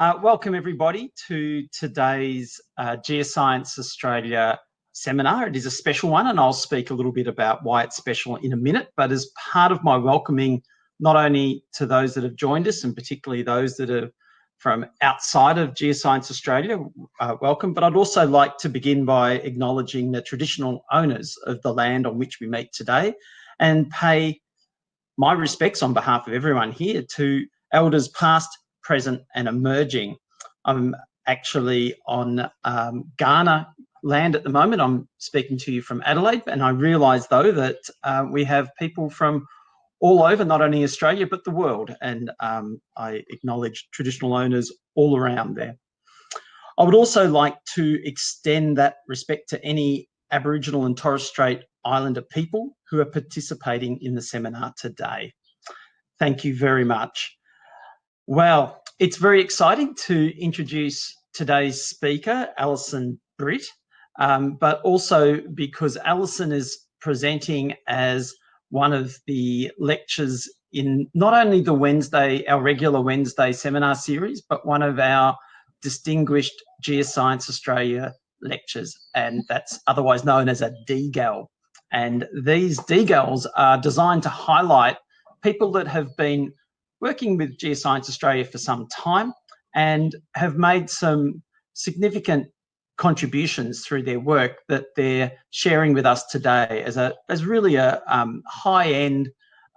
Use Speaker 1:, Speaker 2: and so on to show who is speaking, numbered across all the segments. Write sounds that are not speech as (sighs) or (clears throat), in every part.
Speaker 1: Uh, welcome everybody to today's uh, Geoscience Australia seminar. It is a special one and I'll speak a little bit about why it's special in a minute, but as part of my welcoming, not only to those that have joined us and particularly those that are from outside of Geoscience Australia, uh, welcome, but I'd also like to begin by acknowledging the traditional owners of the land on which we meet today and pay my respects on behalf of everyone here to elders past, present and emerging. I'm actually on um, Kaurna land at the moment. I'm speaking to you from Adelaide and I realise though that uh, we have people from all over, not only Australia, but the world. And um, I acknowledge traditional owners all around there. I would also like to extend that respect to any Aboriginal and Torres Strait Islander people who are participating in the seminar today. Thank you very much. Well, it's very exciting to introduce today's speaker, Alison Britt, um, but also because Alison is presenting as one of the lectures in not only the Wednesday, our regular Wednesday seminar series, but one of our distinguished Geoscience Australia lectures, and that's otherwise known as a DGAL. And these DGALs are designed to highlight people that have been working with Geoscience Australia for some time and have made some significant contributions through their work that they're sharing with us today as a as really a um, high-end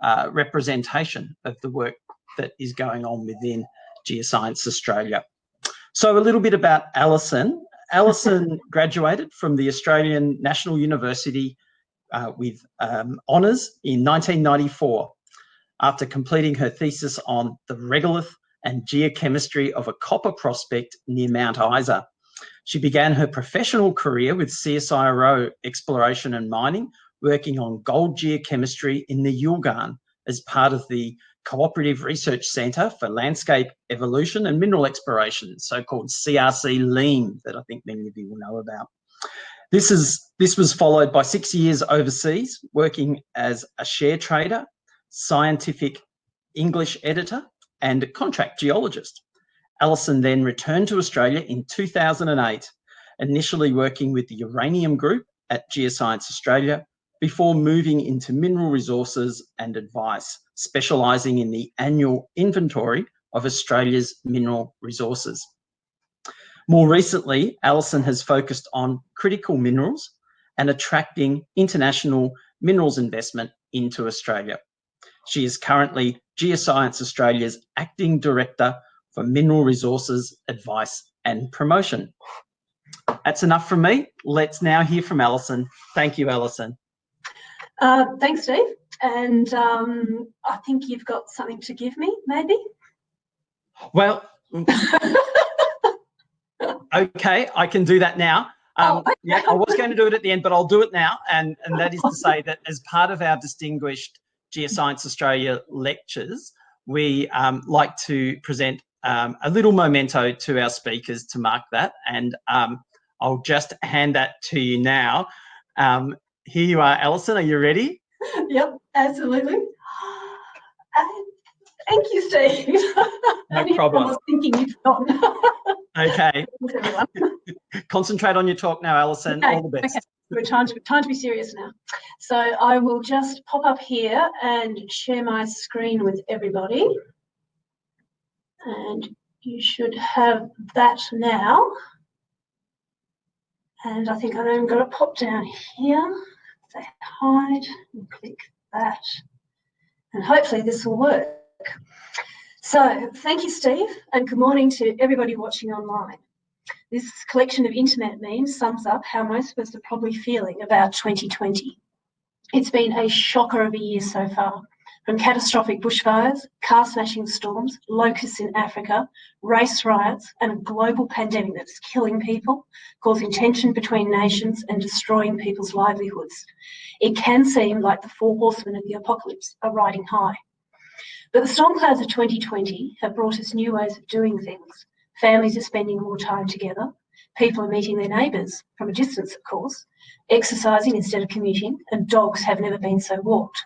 Speaker 1: uh, representation of the work that is going on within Geoscience Australia. So a little bit about Alison. (laughs) Alison graduated from the Australian National University uh, with um, honours in 1994 after completing her thesis on the regolith and geochemistry of a copper prospect near Mount Isa. She began her professional career with CSIRO Exploration and Mining, working on gold geochemistry in the Yilgarn as part of the Cooperative Research Centre for Landscape Evolution and Mineral Exploration, so-called CRC LEAM, that I think many of you will know about. This, is, this was followed by six years overseas, working as a share trader, scientific English editor, and contract geologist. Alison then returned to Australia in 2008, initially working with the Uranium Group at Geoscience Australia, before moving into mineral resources and advice, specialising in the annual inventory of Australia's mineral resources. More recently, Alison has focused on critical minerals and attracting international minerals investment into Australia. She is currently Geoscience Australia's Acting Director for mineral resources, advice and promotion. That's enough from me. Let's now hear from Alison. Thank you, Alison.
Speaker 2: Uh, thanks, Steve. And um, I think you've got something to give me, maybe?
Speaker 1: Well, (laughs) okay, I can do that now. Um, oh, okay. Yeah, I was going to do it at the end, but I'll do it now. And, and that is to (laughs) say that as part of our distinguished Geoscience Australia lectures, we um, like to present um, a little memento to our speakers to mark that. And um, I'll just hand that to you now. Um, here you are, Alison. Are you ready? (laughs)
Speaker 2: Yep, absolutely. (gasps) Uh, thank you, Steve. (laughs)
Speaker 1: No problem.
Speaker 2: I was thinking you'd forgotten.
Speaker 1: okay. (laughs) Concentrate on your talk now, Alison. Okay. All the best. Okay.
Speaker 2: We're trying to, trying to be serious now. So I will just pop up here and share my screen with everybody and you should have that now. And I think I'm going to pop down here, say hide, and click that. And hopefully this will work. So thank you, Steve, and good morning to everybody watching online. This collection of internet memes sums up how most of us are probably feeling about 2020. It's been a shocker of a year so far, from catastrophic bushfires, car smashing storms, locusts in Africa, race riots, and a global pandemic that's killing people, causing tension between nations and destroying people's livelihoods. It can seem like the four horsemen of the apocalypse are riding high. But the storm clouds of 2020 have brought us new ways of doing things. Families are spending more time together. People are meeting their neighbours, from a distance of course, exercising instead of commuting, and dogs have never been so walked.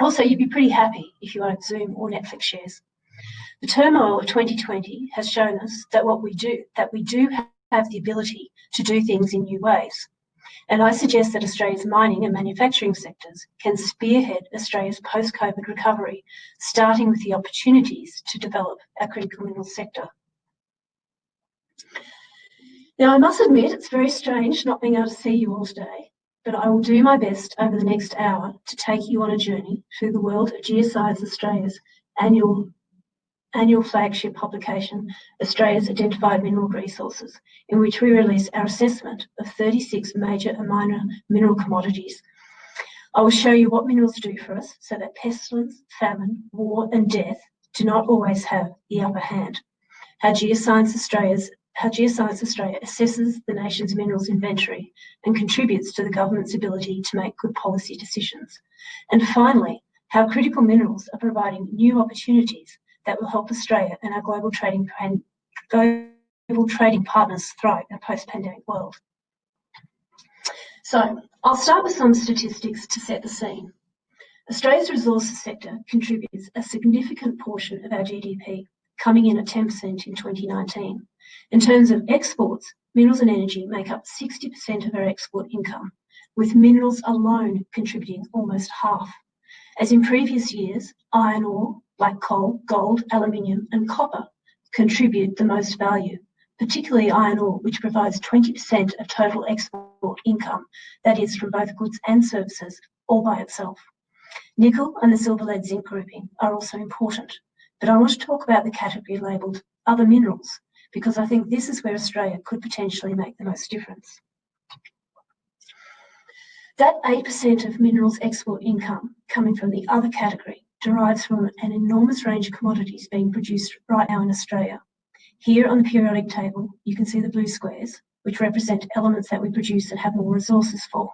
Speaker 2: Also, you'd be pretty happy if you owned Zoom or Netflix shares. The turmoil of 2020 has shown us that what we do, that we do have the ability to do things in new ways. And I suggest that Australia's mining and manufacturing sectors can spearhead Australia's post-COVID recovery, starting with the opportunities to develop our critical minerals sector. Now, I must admit, it's very strange not being able to see you all today, but I will do my best over the next hour to take you on a journey through the world of Geoscience Australia's annual annual flagship publication, Australia's Identified Mineral Resources, in which we release our assessment of 36 major and minor mineral commodities. I will show you what minerals do for us so that pestilence, famine, war and death do not always have the upper hand. How Geoscience Australia's how Geoscience Australia assesses the nation's minerals inventory and contributes to the government's ability to make good policy decisions. And finally, how critical minerals are providing new opportunities that will help Australia and our global trading global trading partners thrive in a post-pandemic world. So I'll start with some statistics to set the scene. Australia's resources sector contributes a significant portion of our GDP, coming in at 10% in 2019. In terms of exports, minerals and energy make up 60% of our export income, with minerals alone contributing almost half. As in previous years, iron ore, black coal, gold, aluminium, and copper, contribute the most value, particularly iron ore, which provides 20% of total export income, that is, from both goods and services, all by itself. Nickel and the silver lead zinc grouping are also important, but I want to talk about the category labelled other minerals, because I think this is where Australia could potentially make the most difference. That 8% of minerals export income coming from the other category derives from an enormous range of commodities being produced right now in Australia. Here on the periodic table, you can see the blue squares, which represent elements that we produce and have more resources for.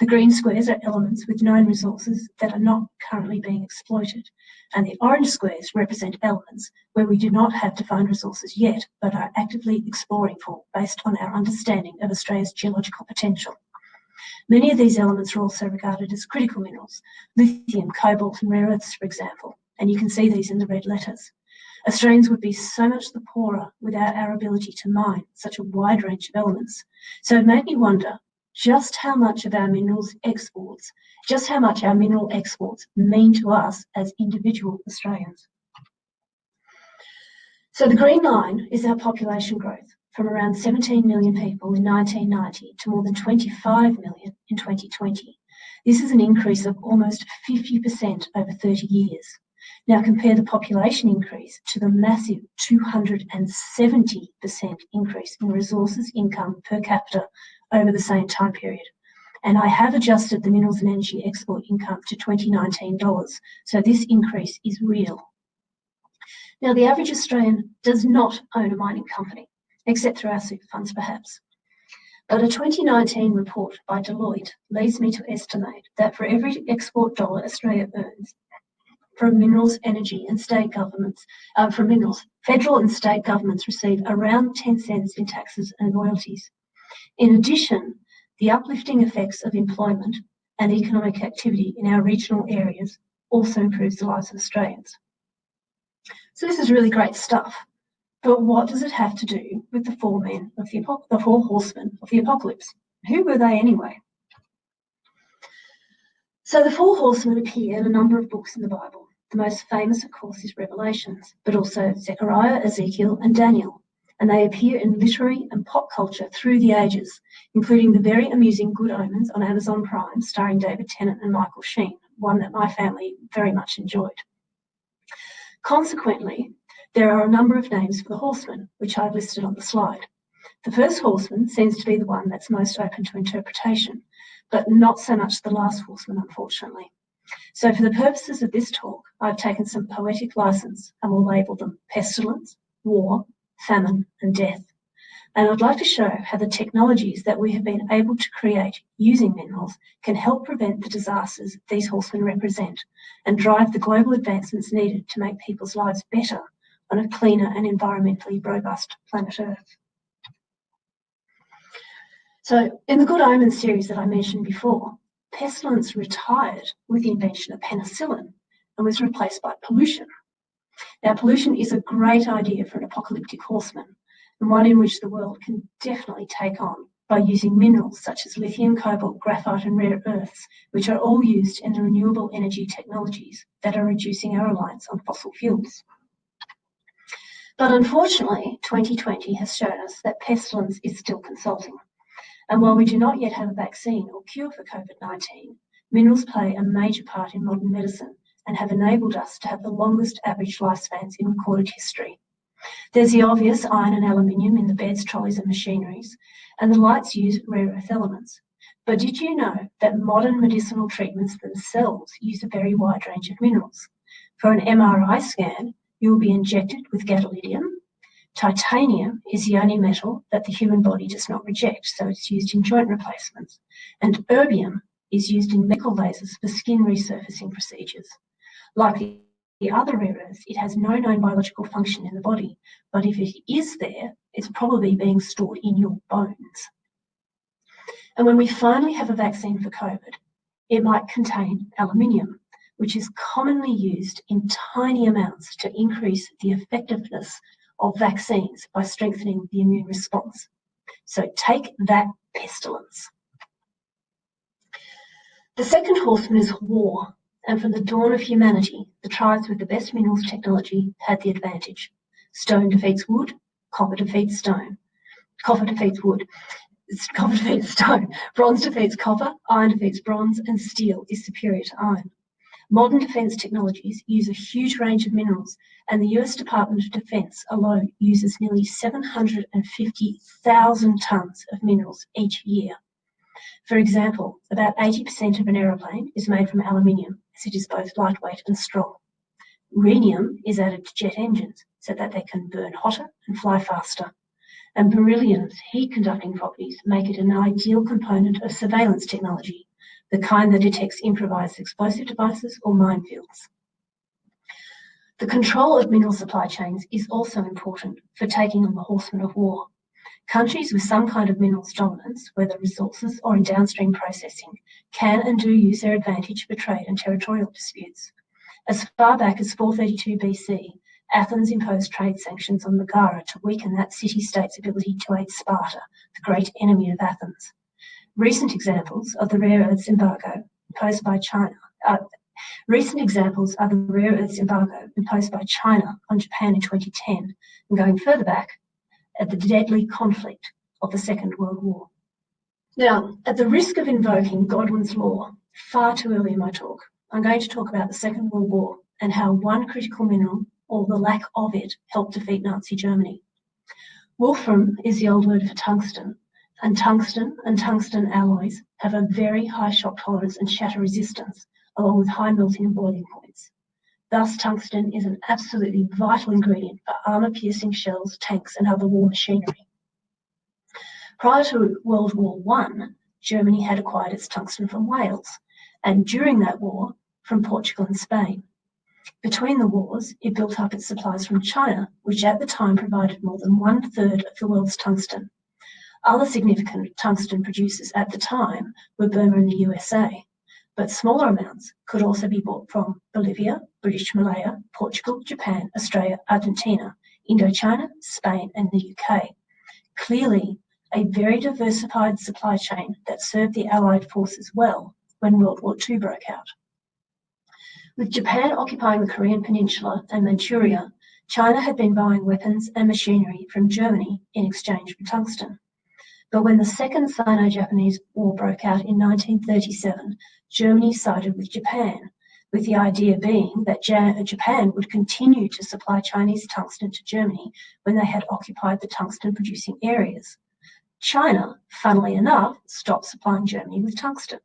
Speaker 2: The green squares are elements with known resources that are not currently being exploited, and the orange squares represent elements where we do not have defined resources yet, but are actively exploring for based on our understanding of Australia's geological potential. Many of these elements are also regarded as critical minerals, lithium, cobalt and rare earths, for example, and you can see these in the red letters. Australians would be so much the poorer without our ability to mine such a wide range of elements. So it made me wonder just how much of our minerals exports, just how much our mineral exports mean to us as individual Australians. So the green line is our population growth from around 17 million people in 1990 to more than 25 million in 2020. This is an increase of almost 50% over 30 years. Now compare the population increase to the massive 270% increase in resources income per capita over the same time period. And I have adjusted the minerals and energy export income to 2019 dollars. So this increase is real. Now the average Australian does not own a mining company except through our super funds perhaps. But a 2019 report by Deloitte leads me to estimate that for every export dollar Australia earns from minerals, energy and state governments, uh, from minerals, federal and state governments receive around 10 cents in taxes and royalties. In addition, the uplifting effects of employment and economic activity in our regional areas also improves the lives of Australians. So this is really great stuff. But what does it have to do with the four men of the, the four horsemen of the apocalypse? Who were they anyway? So the four horsemen appear in a number of books in the Bible. The most famous, of course, is Revelations, but also Zechariah, Ezekiel, and Daniel. And they appear in literary and pop culture through the ages, including the very amusing Good Omens on Amazon Prime, starring David Tennant and Michael Sheen, one that my family very much enjoyed. Consequently, there are a number of names for the horsemen, which I've listed on the slide. The first horseman seems to be the one that's most open to interpretation, but not so much the last horseman, unfortunately. So for the purposes of this talk, I've taken some poetic license and will label them pestilence, war, famine, and death. And I'd like to show how the technologies that we have been able to create using minerals can help prevent the disasters these horsemen represent and drive the global advancements needed to make people's lives better on a cleaner and environmentally robust planet Earth. So in the Good Omens series that I mentioned before, pestilence retired with the invention of penicillin and was replaced by pollution. Now, pollution is a great idea for an apocalyptic horseman, and one in which the world can definitely take on by using minerals such as lithium, cobalt, graphite, and rare earths, which are all used in the renewable energy technologies that are reducing our reliance on fossil fuels. But unfortunately, 2020 has shown us that pestilence is still consulting. And while we do not yet have a vaccine or cure for COVID 19, minerals play a major part in modern medicine and have enabled us to have the longest average lifespans in recorded history. There's the obvious iron and aluminium in the beds, trolleys, and machineries, and the lights use rare earth elements. But did you know that modern medicinal treatments themselves use a very wide range of minerals? For an MRI scan, you will be injected with gadolinium. Titanium is the only metal that the human body does not reject, so it's used in joint replacements. And erbium is used in medical lasers for skin resurfacing procedures. Like the the other rare it has no known biological function in the body, but if it is there, it's probably being stored in your bones. And when we finally have a vaccine for COVID, it might contain aluminium, which is commonly used in tiny amounts to increase the effectiveness of vaccines by strengthening the immune response. So take that pestilence. The second horseman is war and from the dawn of humanity, the tribes with the best minerals technology had the advantage. Stone defeats wood, copper defeats stone. Copper defeats wood, copper (laughs) defeats stone. Bronze defeats copper, iron defeats bronze, and steel is superior to iron. Modern defence technologies use a huge range of minerals, and the US Department of Defence alone uses nearly 750,000 tonnes of minerals each year. For example, about 80% of an aeroplane is made from aluminium, as it is both lightweight and strong. Rhenium is added to jet engines so that they can burn hotter and fly faster. And beryllium's heat conducting properties make it an ideal component of surveillance technology, the kind that detects improvised explosive devices or minefields. The control of mineral supply chains is also important for taking on the horsemen of war. Countries with some kind of minerals dominance, whether resources or in downstream processing, can and do use their advantage for trade and territorial disputes. As far back as 432 BC, Athens imposed trade sanctions on Megara to weaken that city-state's ability to aid Sparta, the great enemy of Athens. Recent examples of the rare earths embargo imposed by China uh, Recent examples are the rare earths embargo imposed by China on Japan in 2010, and going further back, at the deadly conflict of the Second World War. Now, at the risk of invoking Godwin's law far too early in my talk, I'm going to talk about the Second World War and how one critical mineral, or the lack of it, helped defeat Nazi Germany. Wolfram is the old word for tungsten, and tungsten and tungsten alloys have a very high shock tolerance and shatter resistance, along with high melting and boiling points. Thus, tungsten is an absolutely vital ingredient for armor-piercing shells, tanks, and other war machinery. Prior to World War I, Germany had acquired its tungsten from Wales, and during that war, from Portugal and Spain. Between the wars, it built up its supplies from China, which at the time provided more than one third of the world's tungsten. Other significant tungsten producers at the time were Burma and the USA, but smaller amounts could also be bought from Bolivia, British Malaya, Portugal, Japan, Australia, Argentina, Indochina, Spain, and the UK. Clearly, a very diversified supply chain that served the Allied forces well when World War II broke out. With Japan occupying the Korean Peninsula and Manchuria, China had been buying weapons and machinery from Germany in exchange for tungsten. But when the Second Sino-Japanese War broke out in 1937, Germany sided with Japan, with the idea being that uh, Japan would continue to supply Chinese tungsten to Germany when they had occupied the tungsten-producing areas. China, funnily enough, stopped supplying Germany with tungsten.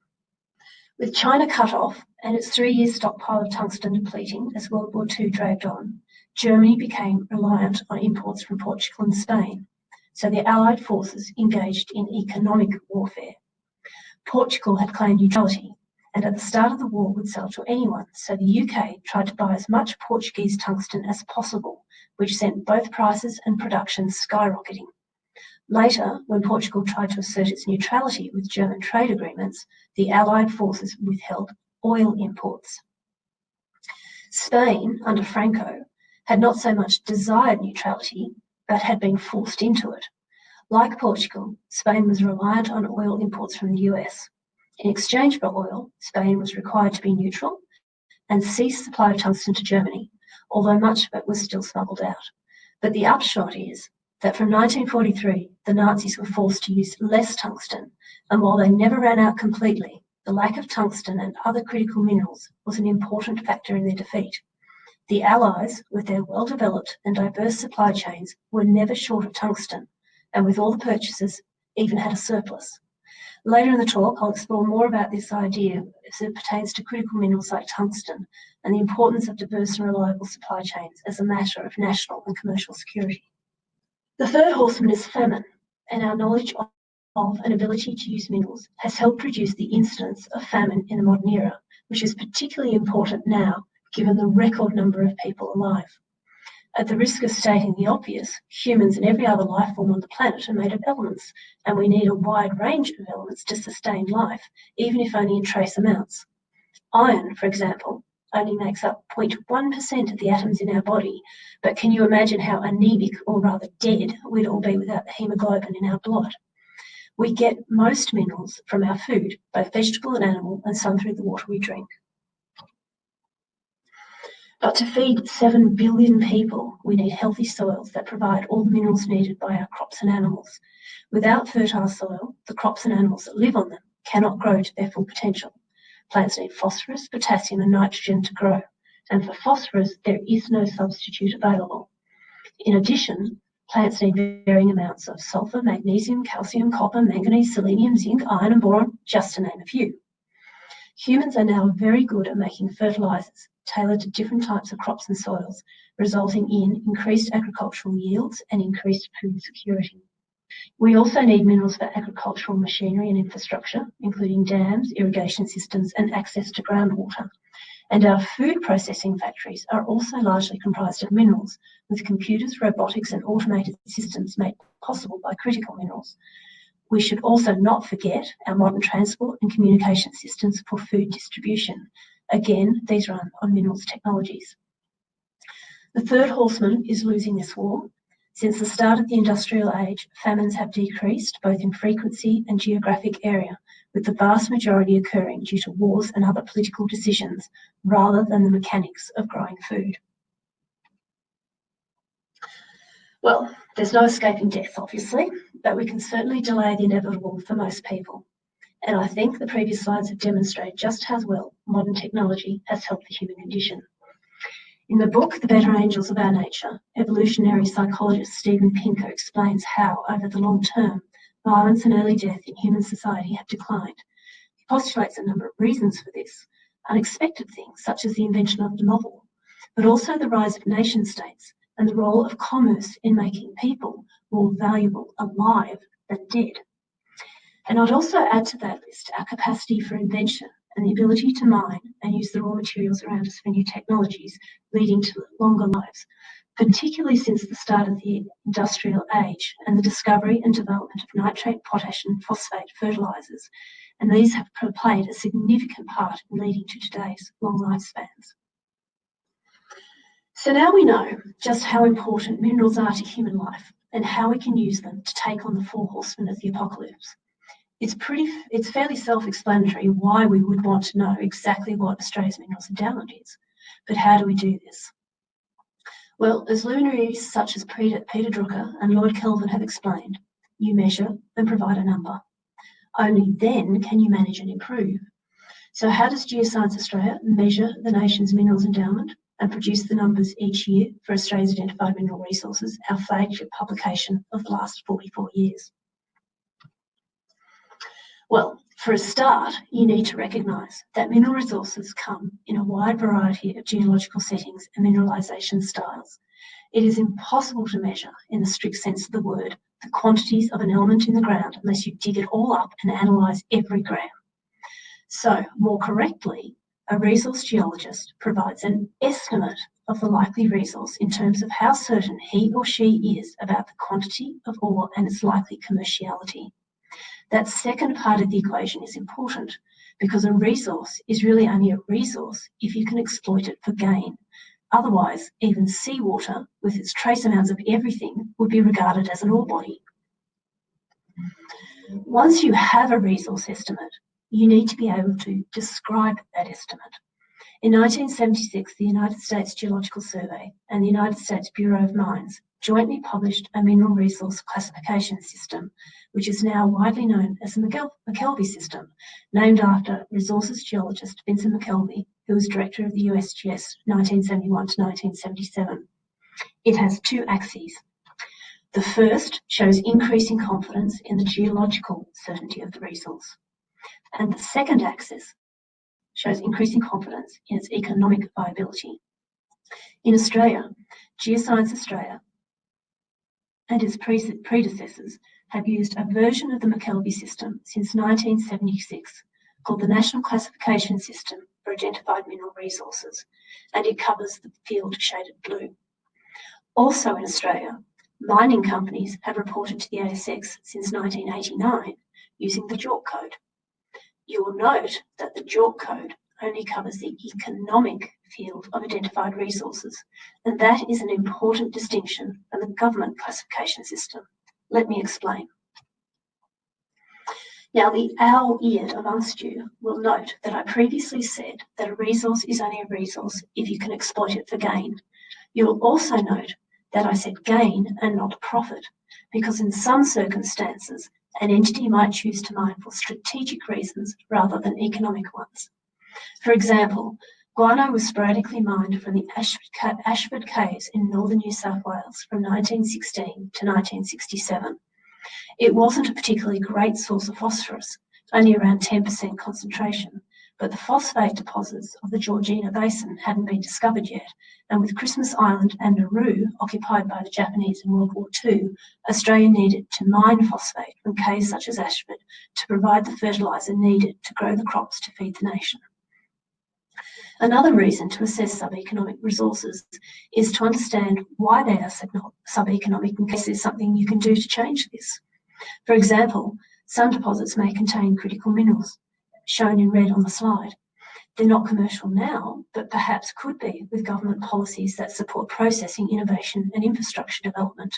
Speaker 2: With China cut off and its three-year stockpile of tungsten depleting as World War II dragged on, Germany became reliant on imports from Portugal and Spain so the Allied forces engaged in economic warfare. Portugal had claimed neutrality and at the start of the war would sell to anyone, so the UK tried to buy as much Portuguese tungsten as possible, which sent both prices and production skyrocketing. Later, when Portugal tried to assert its neutrality with German trade agreements, the Allied forces withheld oil imports. Spain, under Franco, had not so much desired neutrality, but had been forced into it. Like Portugal, Spain was reliant on oil imports from the US. In exchange for oil, Spain was required to be neutral and cease supply of tungsten to Germany, although much of it was still smuggled out. But the upshot is that from 1943, the Nazis were forced to use less tungsten, and while they never ran out completely, the lack of tungsten and other critical minerals was an important factor in their defeat. The Allies, with their well-developed and diverse supply chains, were never short of tungsten, and with all the purchases, even had a surplus. Later in the talk, I'll explore more about this idea as it pertains to critical minerals like tungsten and the importance of diverse and reliable supply chains as a matter of national and commercial security. The third horseman is famine, and our knowledge of, and ability to use minerals has helped reduce the incidence of famine in the modern era, which is particularly important now given the record number of people alive. At the risk of stating the obvious, humans and every other life form on the planet are made of elements, and we need a wide range of elements to sustain life, even if only in trace amounts. Iron, for example, only makes up 0.1% of the atoms in our body, but can you imagine how anemic, or rather dead, we'd all be without the hemoglobin in our blood? We get most minerals from our food, both vegetable and animal, and some through the water we drink. But to feed 7 billion people, we need healthy soils that provide all the minerals needed by our crops and animals. Without fertile soil, the crops and animals that live on them cannot grow to their full potential. Plants need phosphorus, potassium and nitrogen to grow, and for phosphorus there is no substitute available. In addition, plants need varying amounts of sulfur, magnesium, calcium, copper, manganese, selenium, zinc, iron and boron, just to name a few. Humans are now very good at making fertilizers tailored to different types of crops and soils, resulting in increased agricultural yields and increased food security. We also need minerals for agricultural machinery and infrastructure, including dams, irrigation systems, and access to groundwater. And our food processing factories are also largely comprised of minerals, with computers, robotics, and automated systems made possible by critical minerals. We should also not forget our modern transport and communication systems for food distribution, Again, these run on minerals technologies. The third horseman is losing this war. Since the start of the industrial age, famines have decreased both in frequency and geographic area, with the vast majority occurring due to wars and other political decisions rather than the mechanics of growing food. Well, there's no escaping death, obviously, but we can certainly delay the inevitable for most people. And I think the previous slides have demonstrated just how well modern technology has helped the human condition. In the book, The Better Angels of Our Nature, evolutionary psychologist Steven Pinker explains how, over the long term, violence and early death in human society have declined. He postulates a number of reasons for this, unexpected things such as the invention of the novel, but also the rise of nation states and the role of commerce in making people more valuable alive than dead. And I'd also add to that list our capacity for invention and the ability to mine and use the raw materials around us for new technologies, leading to longer lives, particularly since the start of the industrial age and the discovery and development of nitrate, potash and phosphate fertilizers. And these have played a significant part in leading to today's long lifespans. So now we know just how important minerals are to human life and how we can use them to take on the four horsemen of the apocalypse it's pretty, it's fairly self-explanatory why we would want to know exactly what Australia's minerals endowment is. But how do we do this? Well, as luminaries such as Peter, Peter Drucker and Lord Kelvin have explained, you measure and provide a number. Only then can you manage and improve. So how does Geoscience Australia measure the nation's minerals endowment and produce the numbers each year for Australia's identified mineral resources, our flagship publication of the last 44 years? Well, for a start, you need to recognise that mineral resources come in a wide variety of geological settings and mineralisation styles. It is impossible to measure, in the strict sense of the word, the quantities of an element in the ground unless you dig it all up and analyse every gram. So, more correctly, a resource geologist provides an estimate of the likely resource in terms of how certain he or she is about the quantity of ore and its likely commerciality. That second part of the equation is important because a resource is really only a resource if you can exploit it for gain. Otherwise, even seawater, with its trace amounts of everything, would be regarded as an ore body. Once you have a resource estimate, you need to be able to describe that estimate. In 1976, the United States Geological Survey and the United States Bureau of Mines jointly published a mineral resource classification system, which is now widely known as the McKelvey system, named after resources geologist Vincent McKelvey, who was director of the USGS 1971 to 1977. It has two axes. The first shows increasing confidence in the geological certainty of the resource. And the second axis shows increasing confidence in its economic viability. In Australia, Geoscience Australia and its predecessors have used a version of the McKelvey system since 1976 called the National Classification System for Identified Mineral Resources, and it covers the field shaded blue. Also in Australia, mining companies have reported to the ASX since 1989 using the JORC code. You will note that the JORC code only covers the economic field of identified resources, and that is an important distinction from the government classification system. Let me explain. Now, the owl-eared amongst you will note that I previously said that a resource is only a resource if you can exploit it for gain. You will also note that I said gain and not profit, because in some circumstances, an entity might choose to mine for strategic reasons rather than economic ones. For example, guano was sporadically mined from the Ashford, Caves in northern New South Wales from 1916 to 1967. It wasn't a particularly great source of phosphorus, only around 10% concentration, but the phosphate deposits of the Georgina Basin hadn't been discovered yet, and with Christmas Island and Nauru occupied by the Japanese in World War II, Australia needed to mine phosphate from caves such as Ashford to provide the fertiliser needed to grow the crops to feed the nation. Another reason to assess sub-economic resources is to understand why they are sub-economic in case there's something you can do to change this. For example, some deposits may contain critical minerals, shown in red on the slide. They're not commercial now, but perhaps could be with government policies that support processing, innovation and infrastructure development.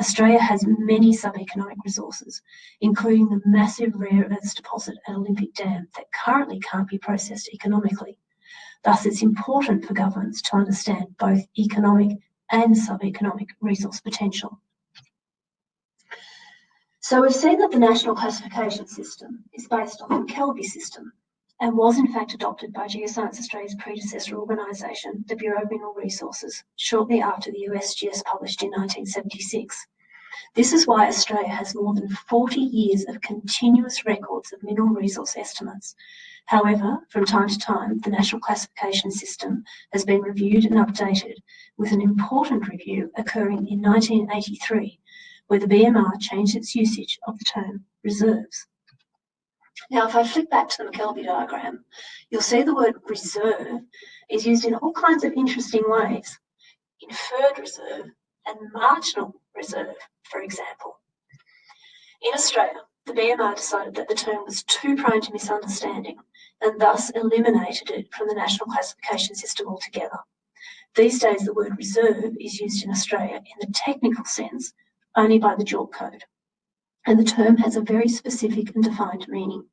Speaker 2: Australia has many sub-economic resources, including the massive rare earths deposit at Olympic Dam that currently can't be processed economically. Thus, it's important for governments to understand both economic and sub-economic resource potential. So we've seen that the National Classification System is based on the McKelvey system and was in fact adopted by Geoscience Australia's predecessor organisation, the Bureau of Mineral Resources, shortly after the USGS published in 1976. This is why Australia has more than 40 years of continuous records of mineral resource estimates, However, from time to time, the National Classification System has been reviewed and updated, with an important review occurring in 1983, where the BMR changed its usage of the term reserves. Now, if I flick back to the McKelvey diagram, you'll see the word reserve is used in all kinds of interesting ways. Inferred reserve and marginal reserve, for example. In Australia, the BMR decided that the term was too prone to misunderstanding and thus eliminated it from the national classification system altogether. These days, the word reserve is used in Australia in the technical sense only by the JORC code, and the term has a very specific and defined meaning.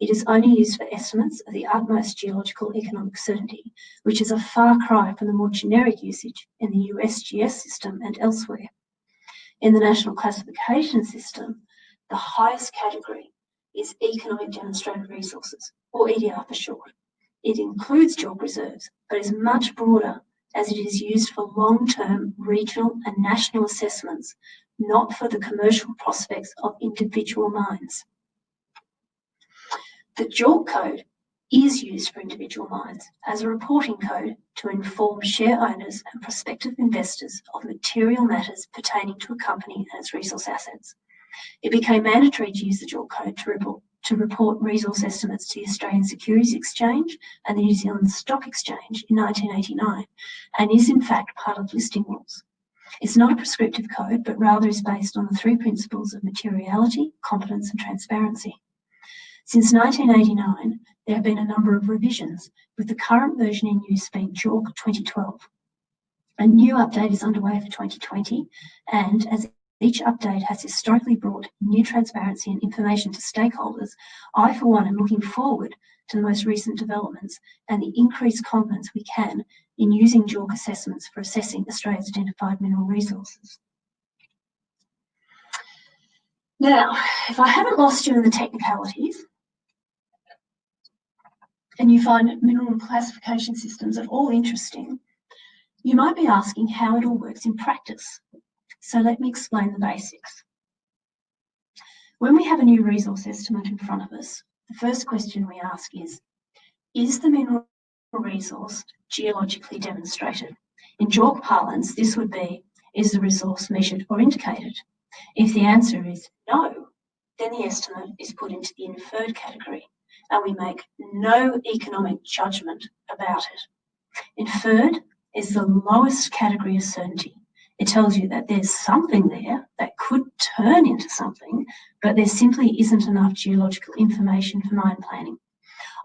Speaker 2: It is only used for estimates of the utmost geological economic certainty, which is a far cry from the more generic usage in the USGS system and elsewhere. In the National Classification System, the highest category is Economic Demonstrated Resources, or EDR for short. It includes JORC reserves, but is much broader as it is used for long-term regional and national assessments, not for the commercial prospects of individual mines. The JORC code is used for individual mines as a reporting code to inform share owners and prospective investors of material matters pertaining to a company and its resource assets. It became mandatory to use the JORC code to report, to report resource estimates to the Australian Securities Exchange and the New Zealand Stock Exchange in 1989 and is in fact part of listing rules. It's not a prescriptive code, but rather is based on the three principles of materiality, competence and transparency. Since 1989, there have been a number of revisions, with the current version in use being JORC 2012, A new update is underway for 2020 and as each update has historically brought new transparency and information to stakeholders, I for one am looking forward to the most recent developments and the increased confidence we can in using JORC assessments for assessing Australia's identified mineral resources. Now, if I haven't lost you in the technicalities, and you find mineral classification systems at all interesting, you might be asking how it all works in practice. So let me explain the basics. When we have a new resource estimate in front of us, the first question we ask is, is the mineral resource geologically demonstrated? In JORC parlance, this would be, is the resource measured or indicated? If the answer is no, then the estimate is put into the inferred category and we make no economic judgment about it. Inferred is the lowest category of certainty. It tells you that there's something there that could turn into something, but there simply isn't enough geological information for mine planning.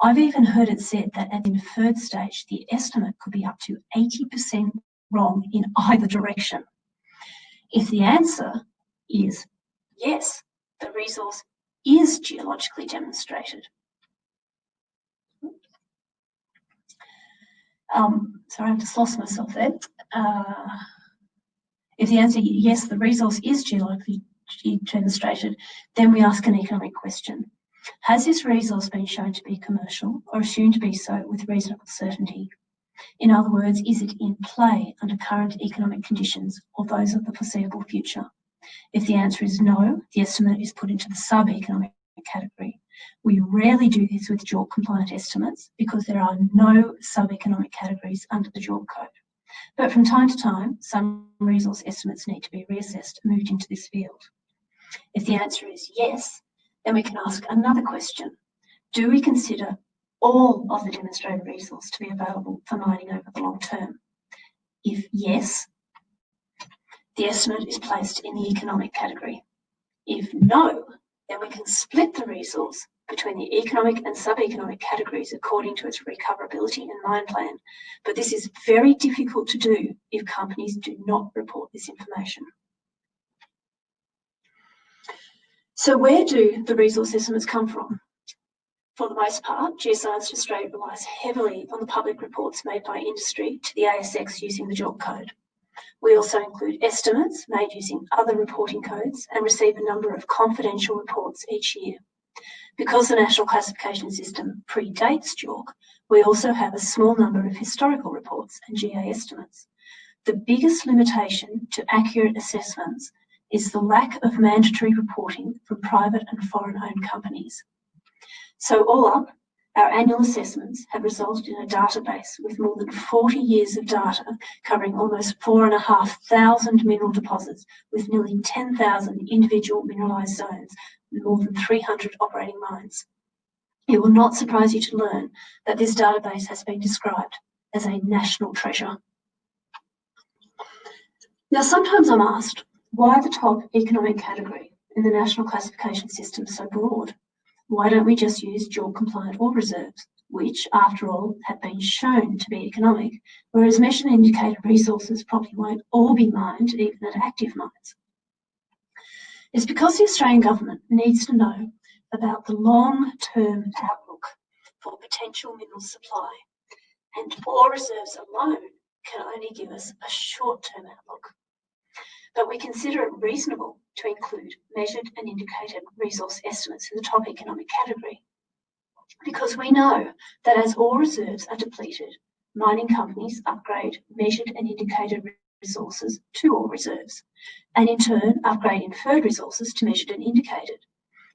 Speaker 2: I've even heard it said that at the inferred stage, the estimate could be up to 80% wrong in either direction. If the answer is yes, the resource is geologically demonstrated, Um, sorry, I've just lost myself there. Uh, if the answer yes, the resource is geologically demonstrated, then we ask an economic question. Has this resource been shown to be commercial or assumed to be so with reasonable certainty? In other words, is it in play under current economic conditions or those of the foreseeable future? If the answer is no, the estimate is put into the sub-economic category. We rarely do this with JORC compliant estimates because there are no sub-economic categories under the JORC code. But from time to time, some resource estimates need to be reassessed and moved into this field. If the answer is yes, then we can ask another question. Do we consider all of the demonstrated resource to be available for mining over the long term? If yes, the estimate is placed in the economic category. If no, then we can split the resource between the economic and sub-economic categories according to its recoverability and mine plan. But this is very difficult to do if companies do not report this information. So where do the resource estimates come from? For the most part, Geoscience Australia relies heavily on the public reports made by industry to the ASX using the JORC code. We also include estimates made using other reporting codes and receive a number of confidential reports each year. Because the National Classification System predates JORC, we also have a small number of historical reports and GA estimates. The biggest limitation to accurate assessments is the lack of mandatory reporting from private and foreign-owned companies. So all up, our annual assessments have resulted in a database with more than 40 years of data covering almost 4,500 mineral deposits with nearly 10,000 individual mineralised zones and more than 300 operating mines. It will not surprise you to learn that this database has been described as a national treasure. Now, sometimes I'm asked, why the top economic category in the national classification system so broad? Why don't we just use JORC compliant ore reserves, which, after all, have been shown to be economic, whereas measured and indicated resources probably won't all be mined, even at active mines? It's because the Australian government needs to know about the long-term outlook for potential mineral supply, and ore reserves alone can only give us a short-term outlook but we consider it reasonable to include measured and indicated resource estimates in the top economic category. Because we know that as ore reserves are depleted, mining companies upgrade measured and indicated resources to ore reserves, and in turn upgrade inferred resources to measured and indicated.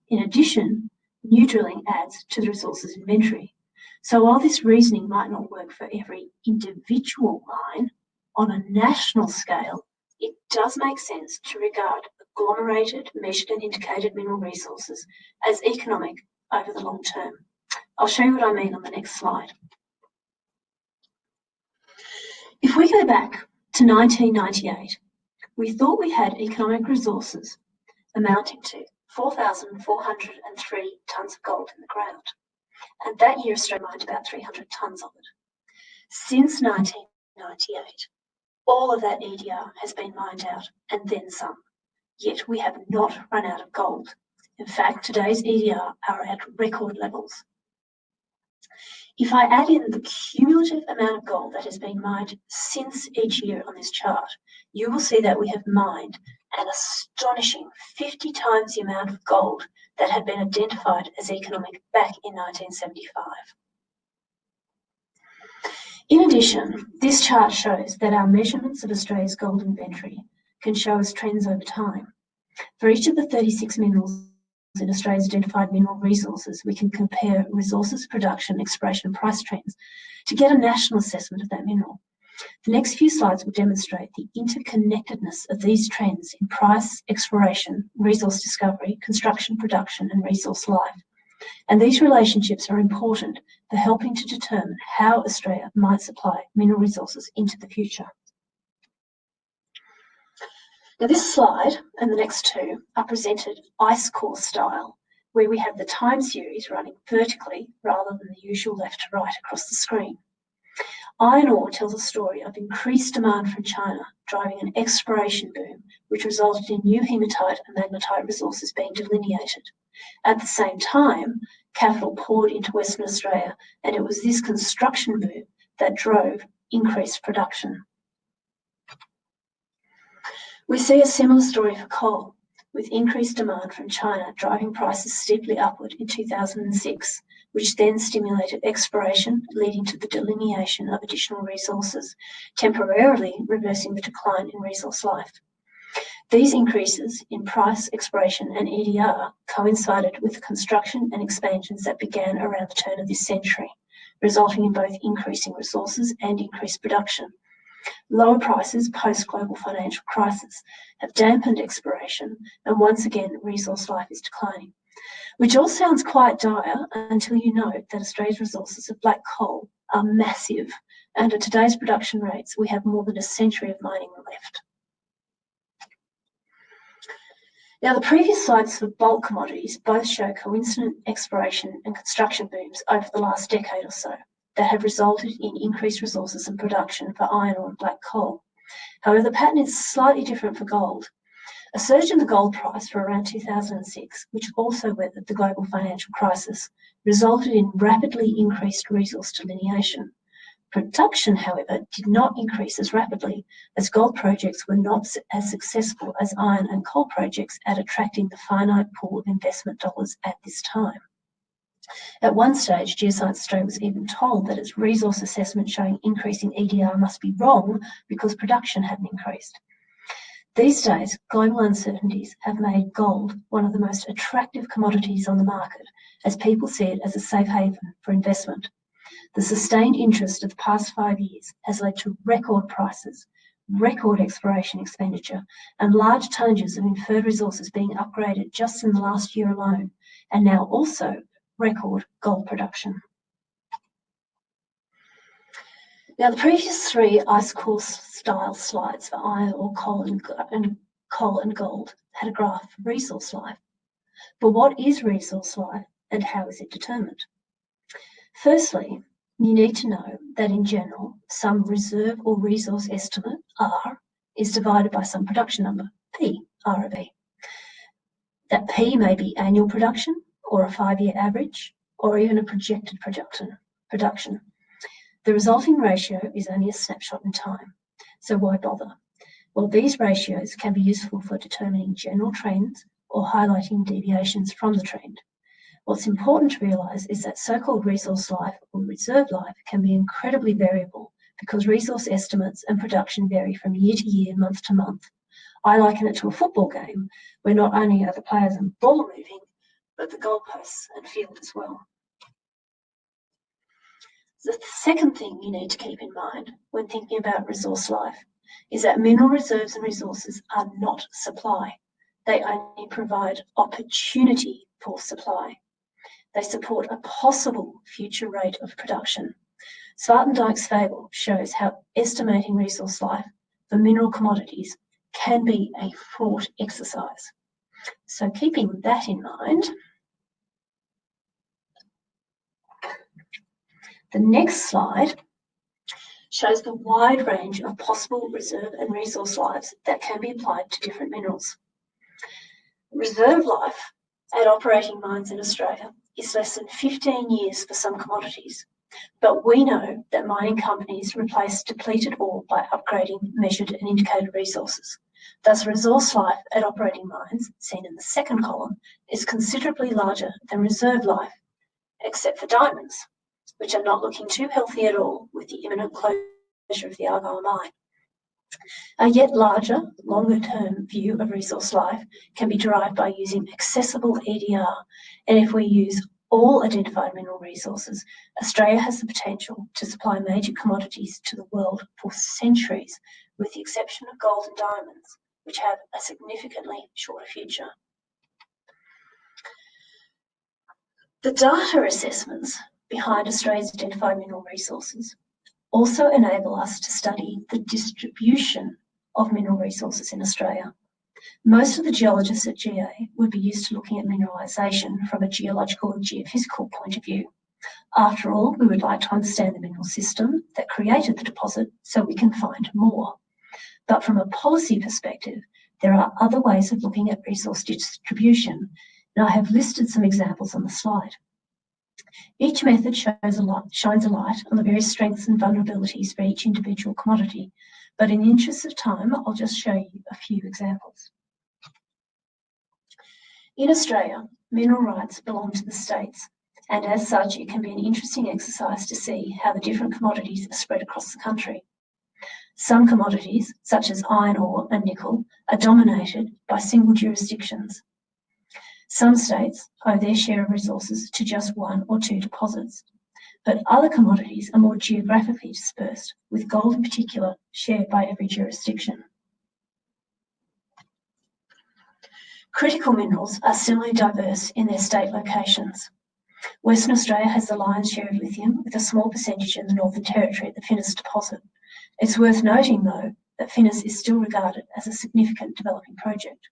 Speaker 2: In addition, new drilling adds to the resources inventory. So while this reasoning might not work for every individual mine, on a national scale, it does make sense to regard agglomerated, measured and indicated mineral resources as economic over the long term. I'll show you what I mean on the next slide. If we go back to 1998, we thought we had economic resources amounting to 4,403 tonnes of gold in the ground. And that year Australia mined about 300 tonnes of it. Since 1998, All of that EDR has been mined out and then some. Yet we have not run out of gold. In fact, today's EDR are at record levels. If I add in the cumulative amount of gold that has been mined since each year on this chart, you will see that we have mined an astonishing 50 times the amount of gold that had been identified as economic back in 1975. In addition, this chart shows that our measurements of Australia's gold inventory can show us trends over time. For each of the 36 minerals in Australia's identified mineral resources, we can compare resources, production, exploration, and price trends to get a national assessment of that mineral. The next few slides will demonstrate the interconnectedness of these trends in price, exploration, resource discovery, construction, production, and resource life. And these relationships are important for helping to determine how Australia might supply mineral resources into the future. Now this slide and the next two are presented ice core style, where we have the time series running vertically rather than the usual left to right across the screen. Iron ore tells a story of increased demand from China, driving an exploration boom, which resulted in new hematite and magnetite resources being delineated. At the same time, capital poured into Western Australia, and it was this construction boom that drove increased production. We see a similar story for coal, with increased demand from China driving prices steeply upward in 2006 which then stimulated exploration, leading to the delineation of additional resources, temporarily reversing the decline in resource life. These increases in price, exploration, and EDR coincided with the construction and expansions that began around the turn of this century, resulting in both increasing resources and increased production. Lower prices post-global financial crisis have dampened exploration, and once again, resource life is declining which all sounds quite dire until you note that Australia's resources of black coal are massive, and at today's production rates, we have more than a century of mining left. Now, the previous slides for bulk commodities both show coincident exploration and construction booms over the last decade or so that have resulted in increased resources and production for iron ore and black coal. However, the pattern is slightly different for gold, a surge in the gold price for around 2006, which also weathered the global financial crisis, resulted in rapidly increased resource delineation. Production, however, did not increase as rapidly as gold projects were not as successful as iron and coal projects at attracting the finite pool of investment dollars at this time. At one stage, Geoscience Australia was even told that its resource assessment showing increasing EDR must be wrong because production hadn't increased. These days, global uncertainties have made gold one of the most attractive commodities on the market as people see it as a safe haven for investment. The sustained interest of the past five years has led to record prices, record exploration expenditure, and large tonnages of inferred resources being upgraded just in the last year alone, and now also record gold production. Now, the previous three ice core style slides for iron ore coal and, and coal and gold had a graph of resource life. But what is resource life and how is it determined? Firstly, you need to know that in general, some reserve or resource estimate, R, is divided by some production number, P, R of B. That P may be annual production or a five-year average or even a projected production. production. The resulting ratio is only a snapshot in time, so why bother? Well, these ratios can be useful for determining general trends or highlighting deviations from the trend. What's important to realise is that so-called resource life or reserve life can be incredibly variable because resource estimates and production vary from year to year, month to month. I liken it to a football game where not only are the players and ball moving, but the goalposts and field as well. The second thing you need to keep in mind when thinking about resource life is that mineral reserves and resources are not supply. They only provide opportunity for supply. They support a possible future rate of production. Swartendijk's fable shows how estimating resource life for mineral commodities can be a fraught exercise. So keeping that in mind, The next slide shows the wide range of possible reserve and resource lives that can be applied to different minerals. Reserve life at operating mines in Australia is less than 15 years for some commodities, but we know that mining companies replace depleted ore by upgrading measured and indicated resources. Thus, resource life at operating mines, seen in the second column, is considerably larger than reserve life, except for diamonds, which are not looking too healthy at all with the imminent closure of the Argyle mine. A yet larger, longer term view of resource life can be derived by using accessible EDR. And if we use all identified mineral resources, Australia has the potential to supply major commodities to the world for centuries, with the exception of gold and diamonds, which have a significantly shorter future. The data assessments behind Australia's identified mineral resources also enable us to study the distribution of mineral resources in Australia. Most of the geologists at GA would be used to looking at mineralisation from a geological and geophysical point of view. After all, we would like to understand the mineral system that created the deposit so we can find more. But from a policy perspective, there are other ways of looking at resource distribution, and I have listed some examples on the slide. Each method shows a lot, shines a light on the various strengths and vulnerabilities for each individual commodity, but in the interest of time, I'll just show you a few examples. In Australia, mineral rights belong to the states, and as such, it can be an interesting exercise to see how the different commodities are spread across the country. Some commodities, such as iron ore and nickel, are dominated by single jurisdictions. Some states owe their share of resources to just one or two deposits, but other commodities are more geographically dispersed, with gold in particular shared by every jurisdiction. Critical minerals are similarly diverse in their state locations. Western Australia has the lion's share of lithium, with a small percentage in the Northern Territory at the Finniss deposit. It's worth noting, though, that Finniss is still regarded as a significant developing project.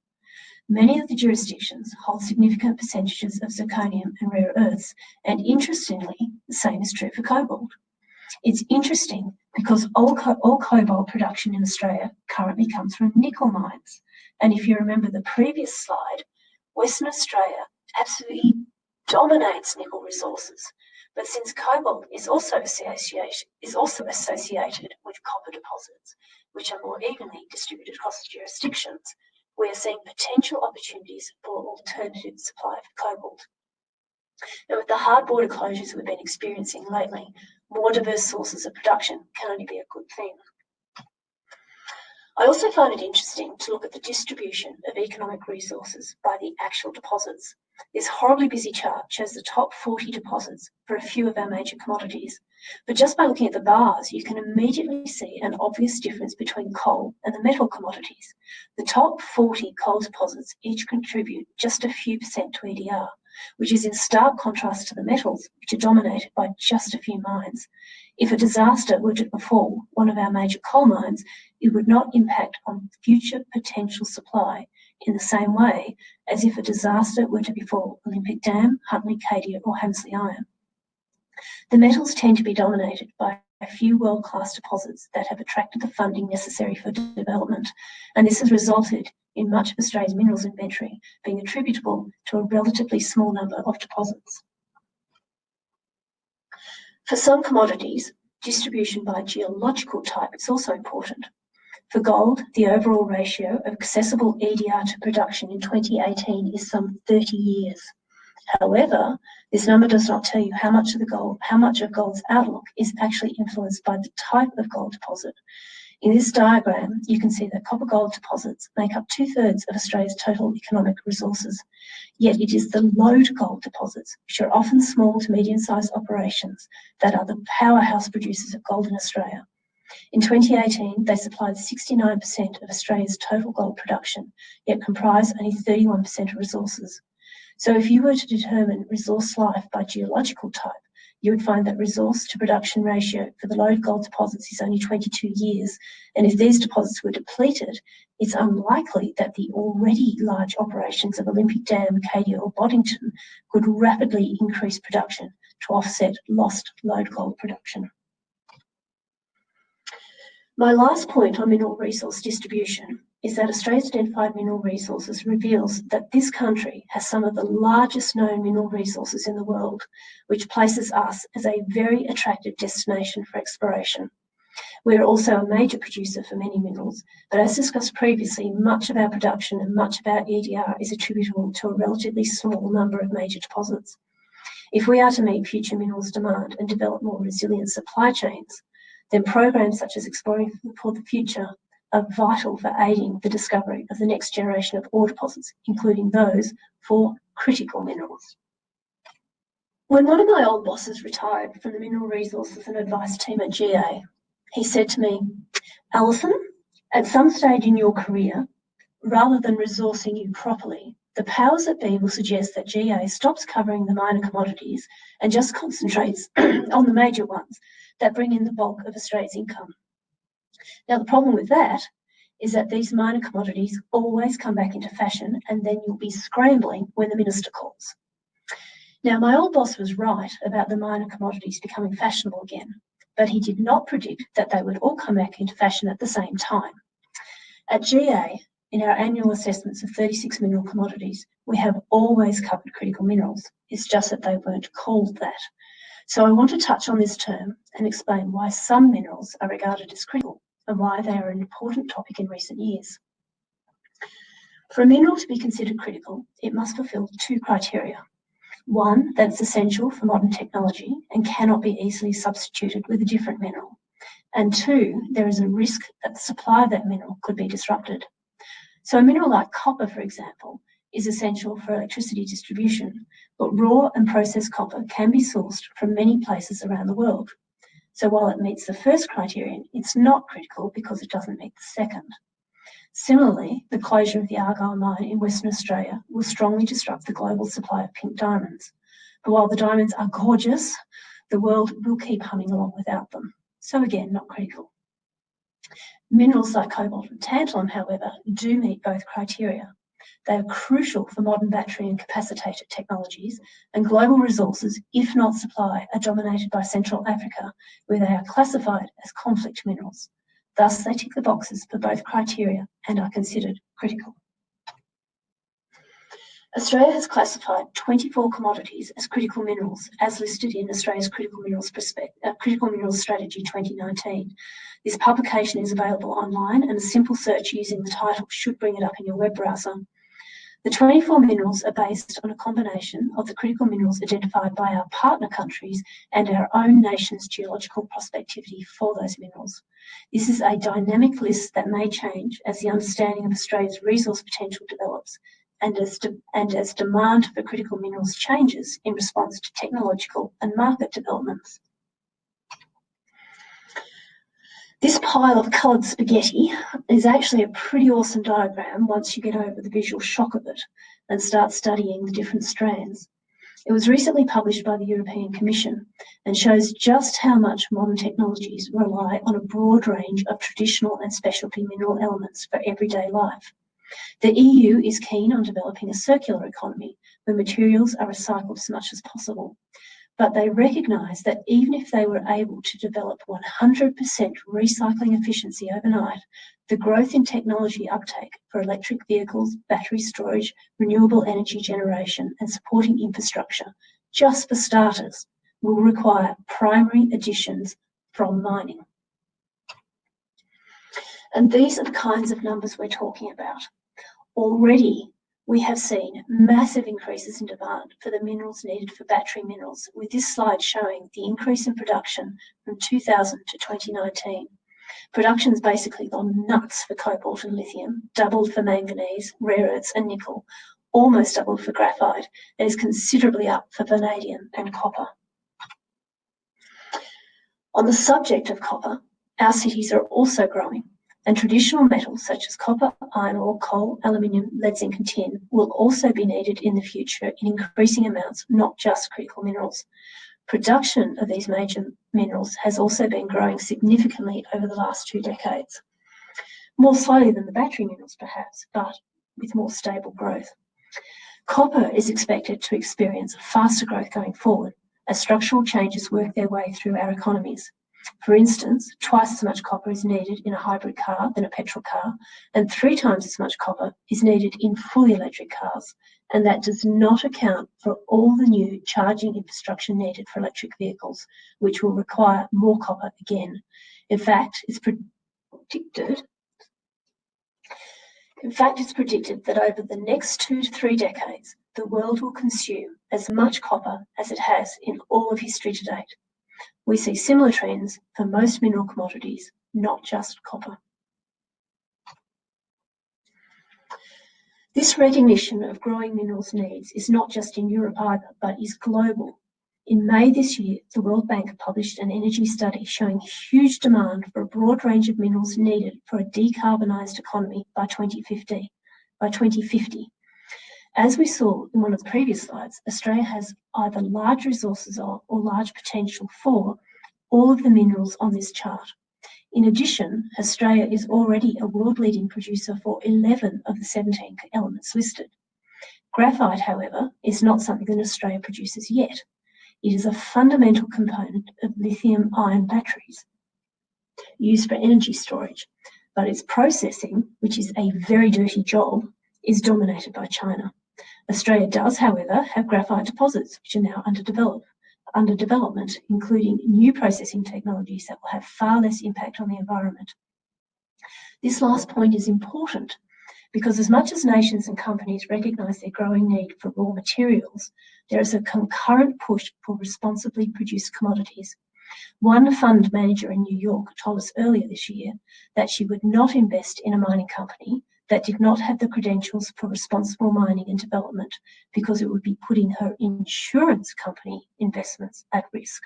Speaker 2: Many of the jurisdictions hold significant percentages of zirconium and rare earths, and interestingly, the same is true for cobalt. It's interesting because all, co all cobalt production in Australia currently comes from nickel mines. And if you remember the previous slide, Western Australia absolutely dominates nickel resources. But since cobalt is also is also associated with copper deposits, which are more evenly distributed across the jurisdictions, we are seeing potential opportunities for alternative supply of cobalt. And with the hard border closures we've been experiencing lately, more diverse sources of production can only be a good thing. I also find it interesting to look at the distribution of economic resources by the actual deposits. This horribly busy chart shows the top 40 deposits for a few of our major commodities. But just by looking at the bars, you can immediately see an obvious difference between coal and the metal commodities. The top 40 coal deposits each contribute just a few percent to EDR, which is in stark contrast to the metals, which are dominated by just a few mines. If a disaster were to befall one of our major coal mines, it would not impact on future potential supply in the same way as if a disaster were to befall Olympic Dam, Huntly Cadia or Hamersley Iron. The metals tend to be dominated by a few world-class deposits that have attracted the funding necessary for development, and this has resulted in much of Australia's minerals inventory being attributable to a relatively small number of deposits. For some commodities, distribution by geological type is also important. For gold, the overall ratio of accessible EDR to production in 2018 is some 30 years. However, this number does not tell you how much of the gold, how much of gold's outlook is actually influenced by the type of gold deposit. In this diagram, you can see that copper gold deposits make up two thirds of Australia's total economic resources. Yet it is the lode gold deposits, which are often small to medium sized operations, that are the powerhouse producers of gold in Australia. In 2018, they supplied 69% of Australia's total gold production, yet comprise only 31% of resources. So if you were to determine resource life by geological type, you would find that resource to production ratio for the lode gold deposits is only 22 years. And if these deposits were depleted, it's unlikely that the already large operations of Olympic Dam, Cadia or Boddington could rapidly increase production to offset lost lode gold production. My last point on mineral resource distribution is that Australia's identified mineral resources reveals that this country has some of the largest known mineral resources in the world, which places us as a very attractive destination for exploration. We are also a major producer for many minerals, but as discussed previously, much of our production and much of our EDR is attributable to a relatively small number of major deposits. If we are to meet future minerals demand and develop more resilient supply chains, then programs such as Exploring for the Future are vital for aiding the discovery of the next generation of ore deposits, including those for critical minerals. When one of my old bosses retired from the Mineral Resources and Advice team at GA, he said to me, Alison, at some stage in your career, rather than resourcing you properly, the powers that be will suggest that GA stops covering the minor commodities and just concentrates (clears throat) on the major ones that bring in the bulk of Australia's income. Now, the problem with that is that these minor commodities always come back into fashion and then you'll be scrambling when the minister calls. Now, my old boss was right about the minor commodities becoming fashionable again, but he did not predict that they would all come back into fashion at the same time. At GA, in our annual assessments of 36 mineral commodities, we have always covered critical minerals. It's just that they weren't called that. So I want to touch on this term and explain why some minerals are regarded as critical and why they are an important topic in recent years. For a mineral to be considered critical, it must fulfill two criteria. One, that it's essential for modern technology and cannot be easily substituted with a different mineral. And two, there is a risk that the supply of that mineral could be disrupted. So a mineral like copper, for example, is essential for electricity distribution, but raw and processed copper can be sourced from many places around the world. So while it meets the first criterion, it's not critical because it doesn't meet the second. Similarly, the closure of the Argyle mine in Western Australia will strongly disrupt the global supply of pink diamonds. But while the diamonds are gorgeous, the world will keep humming along without them. So again, not critical. Minerals like cobalt and tantalum, however, do meet both criteria. They are crucial for modern battery and capacitator technologies, and global resources, if not supply, are dominated by Central Africa, where they are classified as conflict minerals. Thus, they tick the boxes for both criteria and are considered critical. Australia has classified 24 commodities as critical minerals, as listed in Australia's Critical Minerals, uh, critical minerals Strategy 2019. This publication is available online, and a simple search using the title should bring it up in your web browser. The 24 minerals are based on a combination of the critical minerals identified by our partner countries and our own nation's geological prospectivity for those minerals. This is a dynamic list that may change as the understanding of Australia's resource potential develops and as, and as demand for critical minerals changes in response to technological and market developments. This pile of coloured spaghetti is actually a pretty awesome diagram once you get over the visual shock of it and start studying the different strands. It was recently published by the European Commission and shows just how much modern technologies rely on a broad range of traditional and specialty mineral elements for everyday life. The EU is keen on developing a circular economy where materials are recycled as much as possible but they recognise that even if they were able to develop 100% recycling efficiency overnight, the growth in technology uptake for electric vehicles, battery storage, renewable energy generation and supporting infrastructure, just for starters, will require primary additions from mining. And these are the kinds of numbers we're talking about. Already, we have seen massive increases in demand for the minerals needed for battery minerals, with this slide showing the increase in production from 2000 to 2019. Production's basically gone nuts for cobalt and lithium, doubled for manganese, rare earths and nickel, almost doubled for graphite, and is considerably up for vanadium and copper. On the subject of copper, our cities are also growing and traditional metals such as copper, iron ore, coal, aluminium, lead, zinc and tin will also be needed in the future in increasing amounts, not just critical minerals. Production of these major minerals has also been growing significantly over the last two decades. More slowly than the battery minerals perhaps, but with more stable growth. Copper is expected to experience faster growth going forward as structural changes work their way through our economies. For instance, twice as much copper is needed in a hybrid car than a petrol car, and three times as much copper is needed in fully electric cars. And that does not account for all the new charging infrastructure needed for electric vehicles, which will require more copper again. In fact, it's predicted in fact, it's predicted that over the next two to three decades, the world will consume as much copper as it has in all of history to date. We see similar trends for most mineral commodities, not just copper. This recognition of growing minerals needs is not just in Europe either, but is global. In May this year, the World Bank published an energy study showing huge demand for a broad range of minerals needed for a decarbonised economy by 2050. By 2050. As we saw in one of the previous slides, Australia has either large resources of or large potential for all of the minerals on this chart. In addition, Australia is already a world-leading producer for 11 of the 17 elements listed. Graphite, however, is not something that Australia produces yet. It is a fundamental component of lithium-ion batteries used for energy storage, but its processing, which is a very dirty job, is dominated by China. Australia does, however, have graphite deposits which are now under, develop, under development, including new processing technologies that will have far less impact on the environment. This last point is important because as much as nations and companies recognise their growing need for raw materials, there is a concurrent push for responsibly produced commodities. One fund manager in New York told us earlier this year that she would not invest in a mining company that did not have the credentials for responsible mining and development because it would be putting her insurance company investments at risk.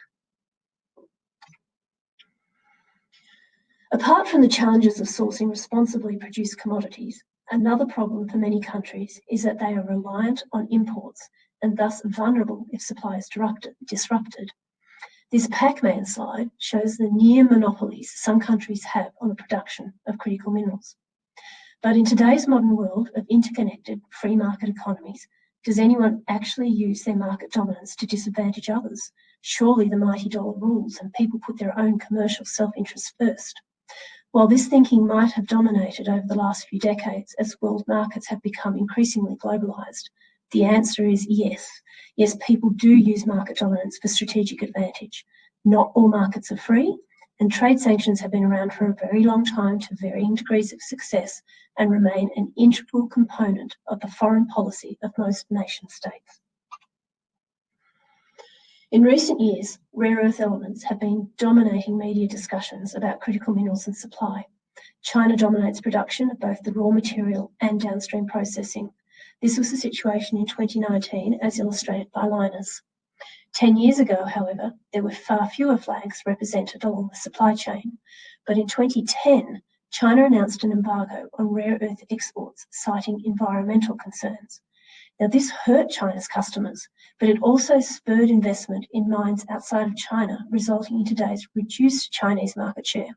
Speaker 2: Apart from the challenges of sourcing responsibly produced commodities, another problem for many countries is that they are reliant on imports and thus vulnerable if supply is disrupted. This Pac-Man slide shows the near monopolies some countries have on the production of critical minerals. But in today's modern world of interconnected free market economies, does anyone actually use their market dominance to disadvantage others? Surely the mighty dollar rules and people put their own commercial self-interest first. While this thinking might have dominated over the last few decades as world markets have become increasingly globalized, the answer is yes. Yes, people do use market dominance for strategic advantage. Not all markets are free, and trade sanctions have been around for a very long time to varying degrees of success and remain an integral component of the foreign policy of most nation states. In recent years, rare earth elements have been dominating media discussions about critical minerals and supply. China dominates production of both the raw material and downstream processing. This was the situation in 2019 as illustrated by Lynas. 10 years ago, however, there were far fewer flags represented along the supply chain. But in 2010, China announced an embargo on rare earth exports, citing environmental concerns. Now, this hurt China's customers, but it also spurred investment in mines outside of China, resulting in today's reduced Chinese market share.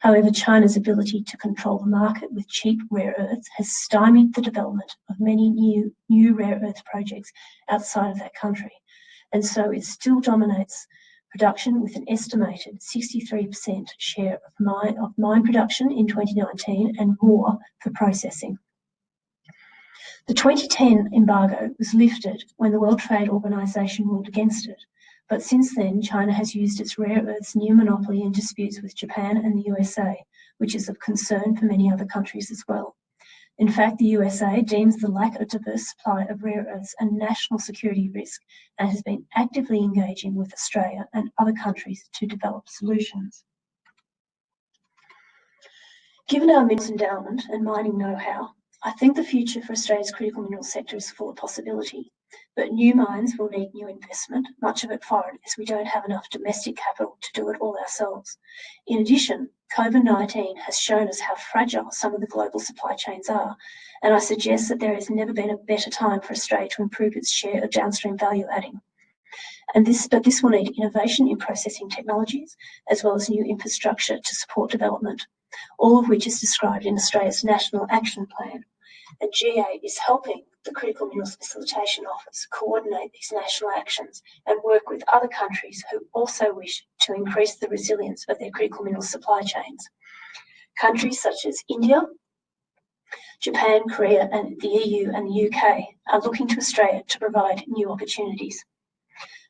Speaker 2: However, China's ability to control the market with cheap rare earths has stymied the development of many new, new rare earth projects outside of that country and so it still dominates production with an estimated 63% share of mine, of mine production in 2019 and more for processing. The 2010 embargo was lifted when the World Trade Organization ruled against it, but since then China has used its rare earths near monopoly in disputes with Japan and the USA, which is of concern for many other countries as well. In fact, the USA deems the lack of diverse supply of rare earths a national security risk and has been actively engaging with Australia and other countries to develop solutions. Given our minerals endowment and mining know-how, I think the future for Australia's critical mineral sector is full of possibility. But new mines will need new investment, much of it foreign, as we don't have enough domestic capital to do it all ourselves. In addition, COVID-19 has shown us how fragile some of the global supply chains are, and I suggest that there has never been a better time for Australia to improve its share of downstream value adding. And this, but this will need innovation in processing technologies, as well as new infrastructure to support development, all of which is described in Australia's National Action Plan. And GA is helping the Critical Minerals Facilitation Office coordinate these national actions and work with other countries who also wish to increase the resilience of their critical minerals supply chains. Countries such as India, Japan, Korea, and the EU and the UK are looking to Australia to provide new opportunities.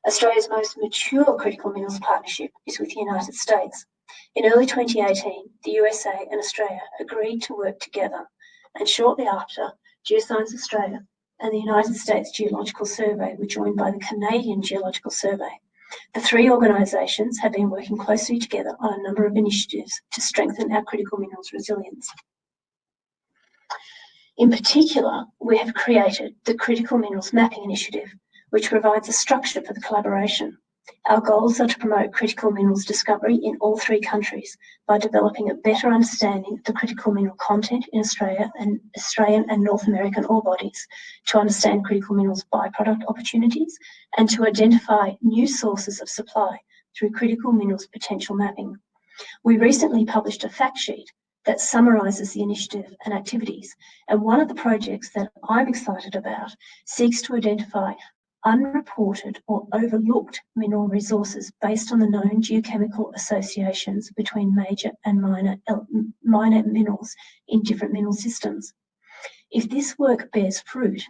Speaker 2: Australia's most mature critical minerals partnership is with the United States. In early 2018, the USA and Australia agreed to work together, and shortly after, Geoscience Australia and the United States Geological Survey were joined by the Canadian Geological Survey. The three organisations have been working closely together on a number of initiatives to strengthen our critical minerals resilience. In particular, we have created the Critical Minerals Mapping Initiative, which provides a structure for the collaboration. Our goals are to promote critical minerals discovery in all three countries by developing a better understanding of the critical mineral content in Australia and Australian and North American ore bodies, to understand critical minerals byproduct opportunities, and to identify new sources of supply through critical minerals potential mapping. We recently published a fact sheet that summarises the initiative and activities, and one of the projects that I'm excited about seeks to identify unreported or overlooked mineral resources based on the known geochemical associations between major and minor, minor minerals in different mineral systems. If this work bears fruit,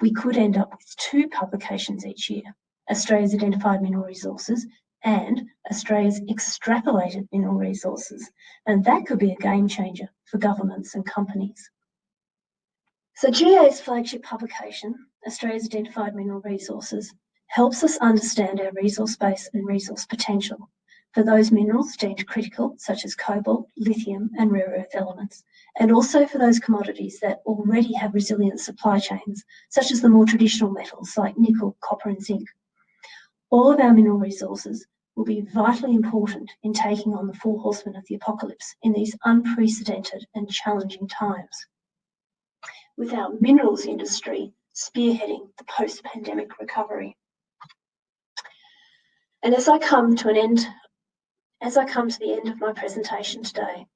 Speaker 2: we could end up with two publications each year, Australia's Identified Mineral Resources and Australia's Extrapolated Mineral Resources, and that could be a game changer for governments and companies. So GA's flagship publication, Australia's Identified Mineral Resources, helps us understand our resource base and resource potential for those minerals deemed critical, such as cobalt, lithium, and rare earth elements, and also for those commodities that already have resilient supply chains, such as the more traditional metals like nickel, copper, and zinc. All of our mineral resources will be vitally important in taking on the four horsemen of the apocalypse in these unprecedented and challenging times with our minerals industry spearheading the post-pandemic recovery. And as I come to an end, as I come to the end of my presentation today,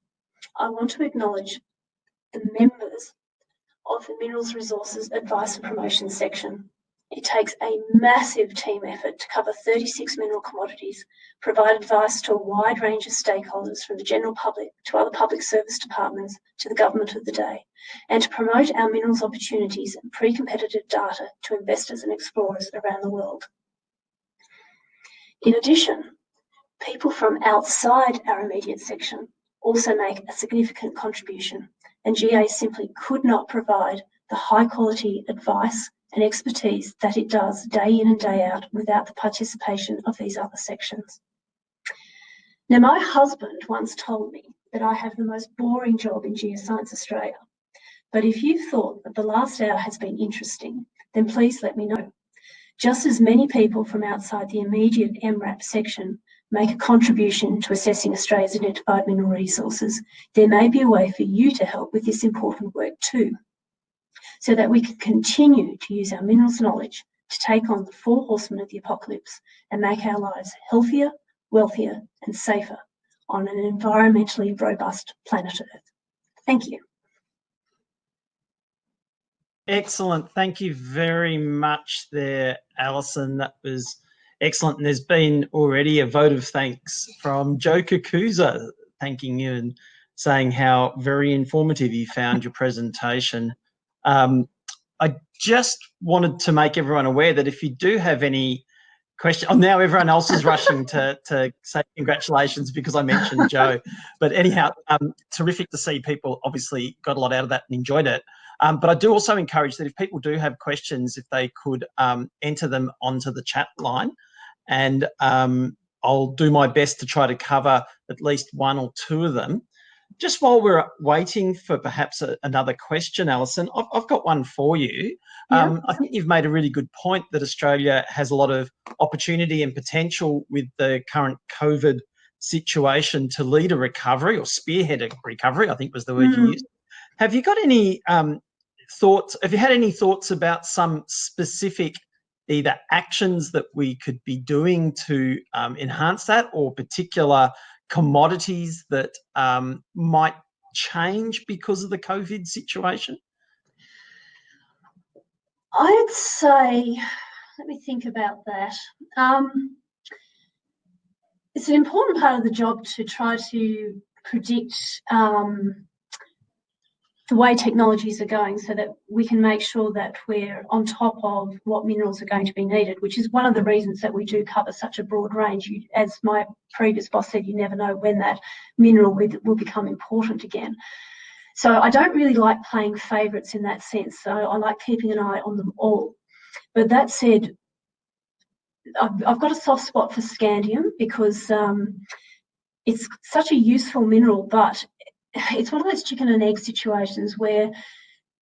Speaker 2: I want to acknowledge the members of the Minerals Resources Advice and Promotion section it takes a massive team effort to cover 36 mineral commodities, provide advice to a wide range of stakeholders from the general public to other public service departments to the government of the day, and to promote our minerals opportunities and pre-competitive data to investors and explorers around the world. In addition, people from outside our immediate section also make a significant contribution, and GA simply could not provide the high quality advice and expertise that it does day in and day out without the participation of these other sections. Now, my husband once told me that I have the most boring job in Geoscience Australia. But if you've thought that the last hour has been interesting, then please let me know. Just as many people from outside the immediate MRAP section make a contribution to assessing Australia's identified mineral resources, there may be a way for you to help with this important work too so that we can continue to use our minerals knowledge to take on the four horsemen of the apocalypse and make our lives healthier, wealthier, and safer on an environmentally robust planet Earth. Thank you.
Speaker 1: Excellent. Thank you very much there, Alison. That was excellent. And there's been already a vote of thanks from Joe Kakuza thanking you and saying how very informative you found your presentation. Um, I just wanted to make everyone aware that if you do have any question, oh, now everyone else is rushing to, (laughs) to say congratulations because I mentioned Joe. But anyhow, um, terrific to see people obviously got a lot out of that and enjoyed it. Um, but I do also encourage that if people do have questions, if they could um, enter them onto the chat line and um, I'll do my best to try to cover at least one or two of them. Just while we're waiting for perhaps a, another question, Alison, I've, I've, got one for you. Yeah. Um, I think you've made a really good point that Australia has a lot of opportunity and potential with the current COVID situation to lead a recovery or spearhead a recovery, I think was the word mm. you hmm. used. Have you got any um, thoughts, have you had any thoughts about some specific either actions that we could be doing to um, enhance that or particular commodities that um, might change because of the COVID situation?
Speaker 2: I'd say, let me think about that. Um, it's an important part of the job to try to predict um, the way technologies are going so that we can make sure that we're on top of what minerals are going to be needed, which is one of the reasons that we do cover such a broad range. You, as my previous boss said, you never know when that mineral will, will become important again. So I don't really like playing favourites in that sense. So I like keeping an eye on them all. But that said, I've, I've got a soft spot for scandium because um, it's such a useful mineral, but (sighs) it's one of those chicken and egg situations where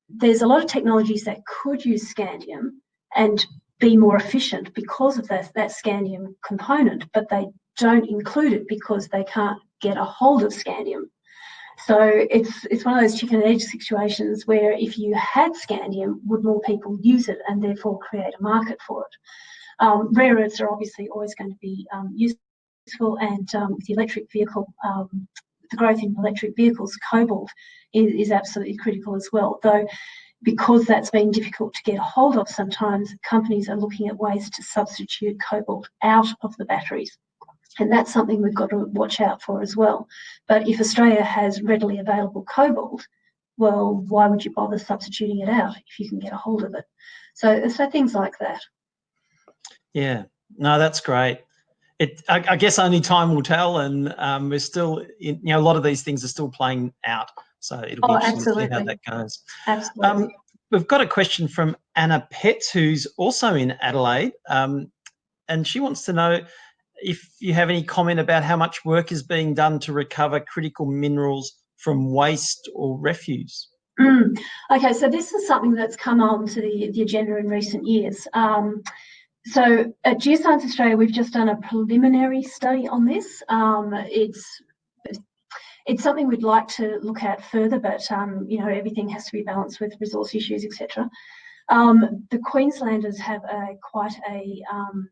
Speaker 2: there's a lot of technologies that could use scandium and be more efficient because of that, that scandium component, but they don't include it because they can't get a hold of scandium. So it's it's one of those chicken and egg situations where if you had scandium, would more people use it and therefore create a market for it? Um, rare earths are obviously always going to be um, useful, and um, with the electric vehicle um, the growth in electric vehicles, cobalt is, is absolutely critical as well. Though because that's been difficult to get a hold of sometimes, companies are looking at ways to substitute cobalt out of the batteries. And that's something we've got to watch out for as well. But if Australia has readily available cobalt, well, why would you bother substituting it out if you can get a hold of it? So, so things like that.
Speaker 1: Yeah, no, that's great it, I, I, guess only time will tell, and um, we're still, in, you know, a lot of these things are still playing out. So it'll be oh, interesting absolutely. to see how that goes.
Speaker 2: Absolutely. Um,
Speaker 1: we've got a question from Anna Petts, who's also in Adelaide, um, and she wants to know if you have any comment about how much work is being done to recover critical minerals from waste or refuse.
Speaker 2: Mm. Okay, so this is something that's come on to the, the agenda in recent years. Um, so at Geoscience Australia, we've just done a preliminary study on this. Um, it's it's something we'd like to look at further, but um, you know everything has to be balanced with resource issues, etc. Um, the Queenslanders have a quite a um,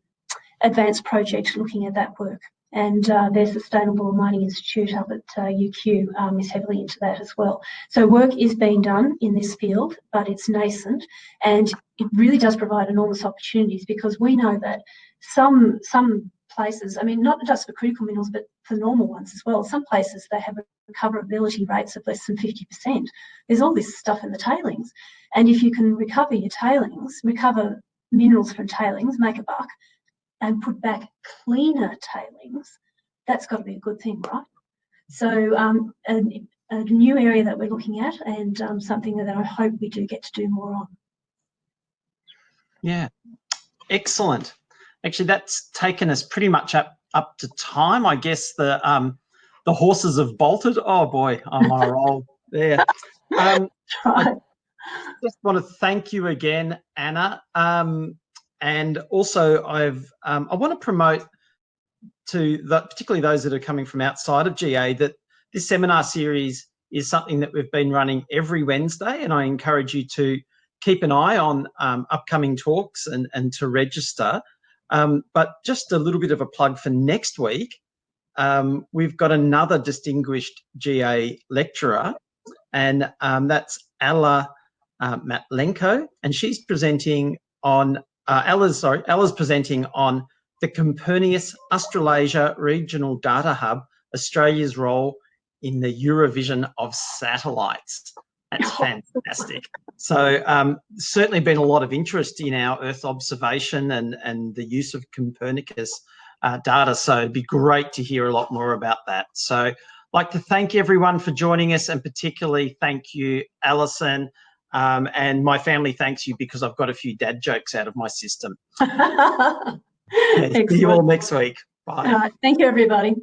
Speaker 2: advanced project looking at that work, and uh, their Sustainable Mining Institute up at uh, UQ um, is heavily into that as well. So work is being done in this field, but it's nascent, and it really does provide enormous opportunities because we know that some some places, I mean, not just for critical minerals, but for normal ones as well. Some places they have recoverability rates of less than 50%. There's all this stuff in the tailings, and if you can recover your tailings, recover minerals from tailings, make a buck, and put back cleaner tailings, that's got to be a good thing, right? So um, a, a, new area that we're looking at and um, something that I hope we do get to do more on.
Speaker 1: Yeah, excellent. Actually, that's taken us pretty much up up to time. I guess the um, the horses have bolted. Oh boy, I'm on a roll there. (laughs) Um, I just want to thank you again, Anna. Um, and also, I've um, I want to promote to the, particularly those that are coming from outside of GA that this seminar series is something that we've been running every Wednesday, and I encourage you to keep an eye on um, upcoming talks and, and to register. Um, but just a little bit of a plug for next week. Um, we've got another distinguished GA lecturer, and um, that's Ella uh, Matlenko, and she's presenting on uh, Ella's sorry, Ella's presenting on the Copernicus Australasia Regional Data Hub, Australia's role in the Eurovision of satellites. That's (laughs) fantastic. so um, certainly been a lot of interest in our Earth observation and, and the use of Copernicus uh, data. So it'd be great to hear a lot more about that. So I'd like to thank everyone for joining us and particularly thank you, Alison, um, and my family thanks you because I've got a few dad jokes out of my system. (laughs) yeah, (laughs) see you all next week. Bye.
Speaker 2: thank you, everybody.